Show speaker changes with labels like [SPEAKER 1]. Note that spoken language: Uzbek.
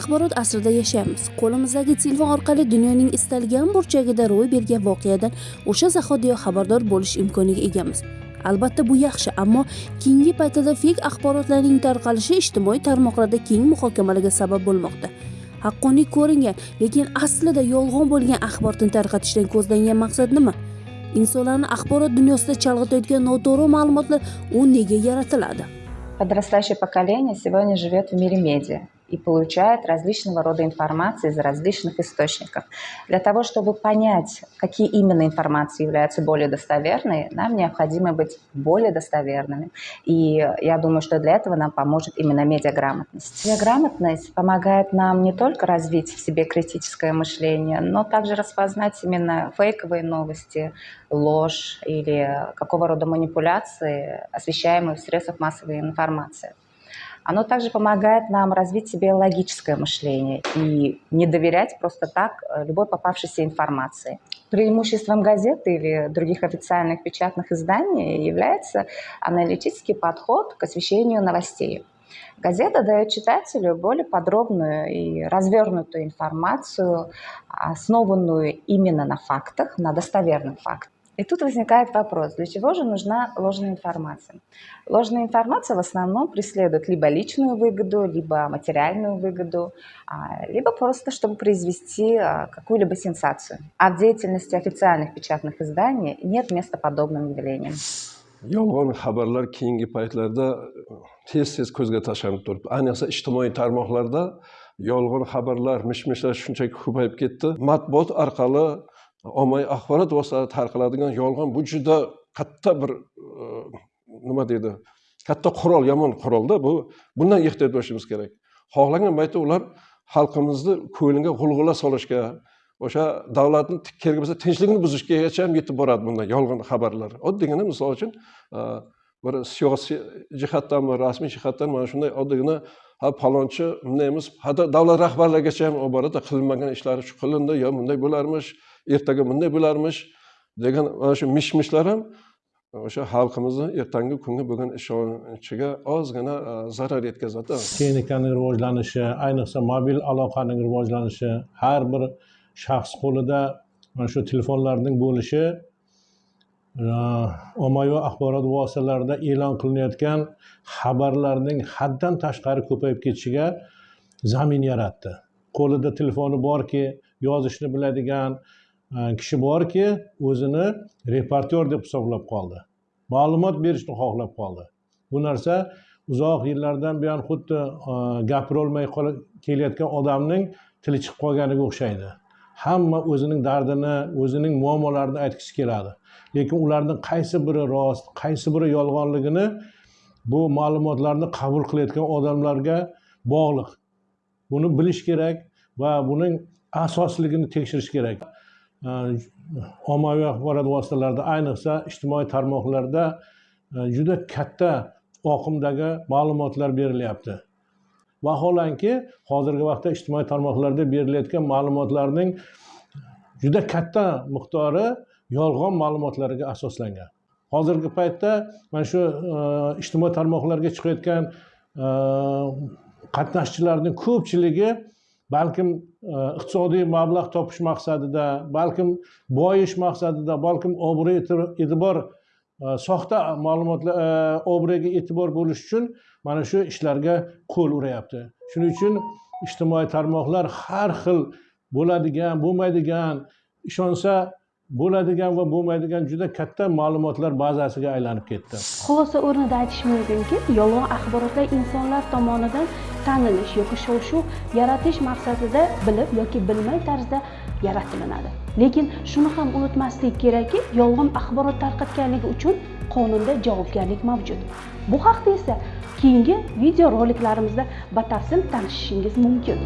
[SPEAKER 1] axborot asrida yashaymiz. Qo'limizdagi telefon orqali dunyoning istalgan burchagida ro'y bergan voqeadan o'sha zahotiyoq xabardor bo'lish imkoniga egamiz. Albatta bu yaxshi ammo keyingi paytda fek axborotlarning tarqalishi ijtimoiy tarmoqlarda keng muhokamalarga sabab bo'lmoqda. Haqqoniy ko'ringan lekin aslida yolg'on bo'lgan axborotni tarqatishdan ko'zlangan maqsad nima? Insonlarni axborot dunyosida chalg'itayotgan noto'g'ri ma'lumotlar u nega yaratiladi?
[SPEAKER 2] Подрастающее поколение сегодня живет в мире медиа. И получает различного рода информацию из различных источников. Для того, чтобы понять, какие именно информации являются более достоверной, нам необходимо быть более достоверными. И я думаю, что для этого нам поможет именно медиаграмотность. Медиаграмотность помогает нам не только развить в себе критическое мышление, но также распознать именно фейковые новости, ложь или какого рода манипуляции, освещаемые в средствах массовой информации. Оно также помогает нам развить себе логическое мышление и не доверять просто так э, любой попавшейся информации. Преимуществом газет или других официальных печатных изданий является аналитический подход к освещению новостей. Газета дает читателю более подробную и развернутую информацию, основанную именно на фактах, на достоверных фактах. И тут возникает вопрос, для чего же нужна ложная информация? Ложная информация в основном преследует либо личную выгоду, либо материальную выгоду, либо просто чтобы произвести какую-либо сенсацию. А в деятельности официальных печатных изданий нет места подобным явлениям.
[SPEAKER 3] yolg'on xabarlar keyingi paytlarda tez tez ko'zga tashlanib turibdi ayniqsa ijtimoiy tarmoqlarda yolg'on xabarlar mish mishlar shunchaki ko'payib ketdi matbuot orqali ommaviy axborot vositalarida tarqaladigan yolg'on bu juda katta bir e, nima deydi katta qurol yomon qurolda bu. Bundan ehtiyot bo'lishimiz kerak. Xohlagan paytda ular xalqimizni ko'ngliga g'ulg'ula solishga o'sha davlatni kerak bo'lsa tinchlikni buzishgacha ham yetib boradi bunday yolg'on xabarlar. Oddiygina misol uchun e, bir siyosiy jihatdanmi rasmiy jihatdan mana shunday oddiygina ha palonchi bunday emas. Hatto davlat rahbarlarigacha ham olib boradi qilinmagan ishlari shu qilindi yo bunday bo'larmish ertaga bunday bo'larmish degan mana shu mish mishlar ham o'sha xalqimizni ertangi kunga bo'lgan ishonchiga ozgina e, zarar yetkazadi.
[SPEAKER 4] Texnikaning rivojlanishi ayniqsa mobil aloqaning rivojlanishi har bir shaxs qo'lida mana shu telefonlarning bo'lishi ommaviy axborot vositalarida e'lon qilinayotgan xabarlarning haddan tashqari ko'payib ketishiga zamin yaratdi. Qo'lida telefoni borki yozishni biladigan e, kishi borki o'zini reportyor deb hisoblab qoldi. Ma'lumot berishni xohlab qoldi. Bu narsa uzoq yillardan buyon xuddi e, gapirolmay kelayotgan odamning tili chiqib qolganiga o'xshaydi. Hamma o'zining dardini o'zining muammolarini aytgisi keladi. Lekin ularni qaysi biri rost qaysi biri yolg'onligini bu ma'lumotlarni qabul qilayotgan odamlarga bog'liq. Buni bilish kerak va buning asosligini tekshirish kerak. Ommaviy axborot vositalarida ayniqsa ijtimoiy tarmoqlarda juda katta oqimdagi ma'lumotlar berilyapti. Vaholanki hozirgi vaqtda ijtimoiy tarmoqlarda berilayotgan ma'lumotlarning juda katta miqdori yolg'on ma'lumotlarga asoslangan. Hozirgi paytda mana shu e, ijtimoiy tarmoqlarga chiqayotgan e, qatnashchilarning ko'pchiligi balkim e, iqtisodiy mablag' topish maqsadida balkim boyish maqsadida balkim obro' e'tibor Э, soxta ma'lumotlar э, e, obro'ga e'tibor bo'lish uchun mana shu ishlarga qo'l urayapti shuning uchun ijtimoiy tarmoqlar har xil bo'ladigan bo'lmaydigan ishonsa bo'ladigan va bo'lmaydigan juda katta ma'lumotlar bazasiga aylanib ketdi.
[SPEAKER 1] Xulosa o'rnida aytish mumkinki yolg'on axborotlar insonlar tomonidan tanilish yoki shov shuv yaratish maqsadida bilib yoki bilmay tarzda yaratilinadi. Lekin shuni ham unutmaslik kerakki yolg'on axborot tarqatganligi uchun qonunda javobgarlik mavjud. Bu haqda esa keyingi videoroliklarimizda batafsil tanishishingiz mumkin.